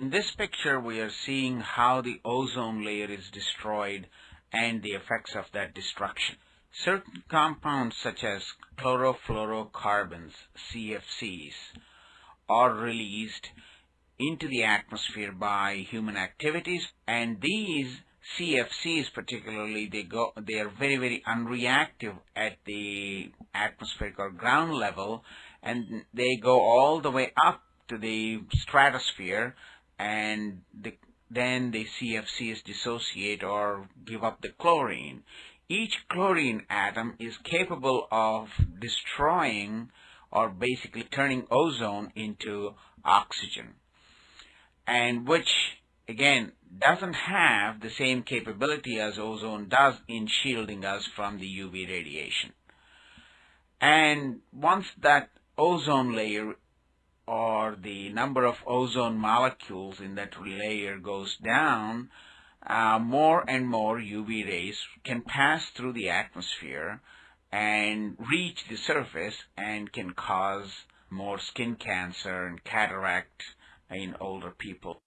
In this picture, we are seeing how the ozone layer is destroyed and the effects of that destruction. Certain compounds such as chlorofluorocarbons, CFCs, are released into the atmosphere by human activities and these CFCs particularly they go they are very very unreactive at the atmospheric or ground level and they go all the way up to the stratosphere and the, then the CFCs dissociate or give up the chlorine. Each chlorine atom is capable of destroying or basically turning ozone into oxygen and which again doesn't have the same capability as ozone does in shielding us from the UV radiation. And once that ozone layer or the number of ozone molecules in that layer goes down, uh, more and more UV rays can pass through the atmosphere and reach the surface and can cause more skin cancer and cataract in older people.